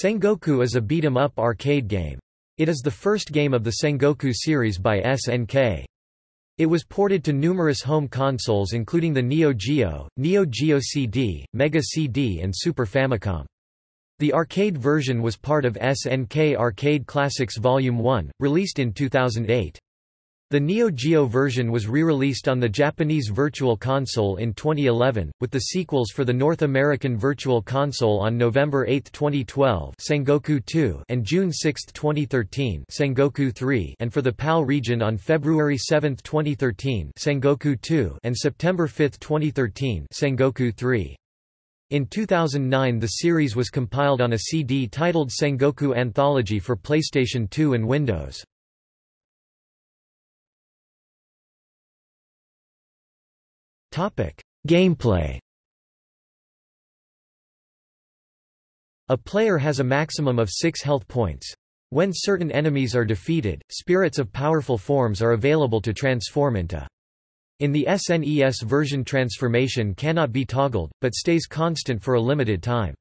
Sengoku is a beat-em-up arcade game. It is the first game of the Sengoku series by SNK. It was ported to numerous home consoles including the Neo Geo, Neo Geo CD, Mega CD and Super Famicom. The arcade version was part of SNK Arcade Classics Volume 1, released in 2008. The Neo Geo version was re-released on the Japanese Virtual Console in 2011, with the sequels for the North American Virtual Console on November 8, 2012 Sengoku 2 and June 6, 2013 Sengoku 3 and for the PAL region on February 7, 2013 Sengoku 2 and September 5, 2013 Sengoku 3. In 2009 the series was compiled on a CD titled Sengoku Anthology for PlayStation 2 and Windows. Gameplay A player has a maximum of six health points. When certain enemies are defeated, spirits of powerful forms are available to transform into. In the SNES version transformation cannot be toggled, but stays constant for a limited time.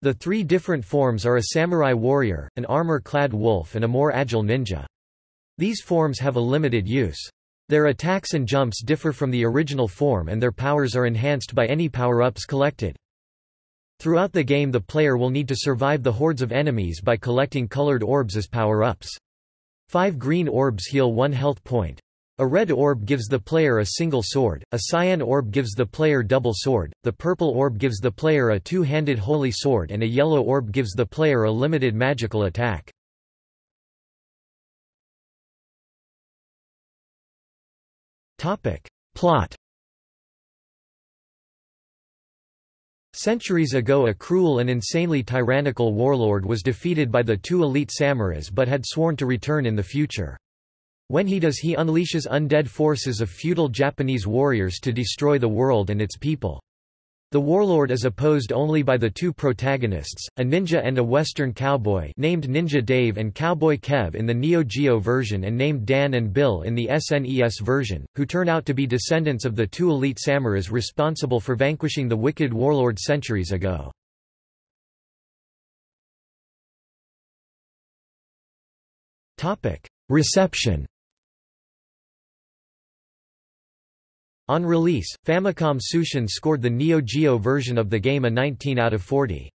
The three different forms are a samurai warrior, an armor-clad wolf and a more agile ninja. These forms have a limited use. Their attacks and jumps differ from the original form and their powers are enhanced by any power-ups collected. Throughout the game the player will need to survive the hordes of enemies by collecting colored orbs as power-ups. Five green orbs heal one health point. A red orb gives the player a single sword, a cyan orb gives the player double sword, the purple orb gives the player a two-handed holy sword and a yellow orb gives the player a limited magical attack. Plot Centuries ago a cruel and insanely tyrannical warlord was defeated by the two elite samurais but had sworn to return in the future. When he does he unleashes undead forces of feudal Japanese warriors to destroy the world and its people. The warlord is opposed only by the two protagonists, a ninja and a western cowboy named Ninja Dave and Cowboy Kev in the Neo Geo version and named Dan and Bill in the SNES version, who turn out to be descendants of the two elite samurais responsible for vanquishing the wicked warlord centuries ago. Reception On release, Famicom Tsushin scored the Neo Geo version of the game a 19 out of 40.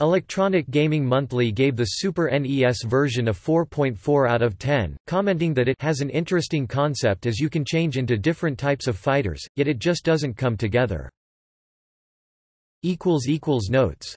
Electronic Gaming Monthly gave the Super NES version a 4.4 out of 10, commenting that it has an interesting concept as you can change into different types of fighters, yet it just doesn't come together. Notes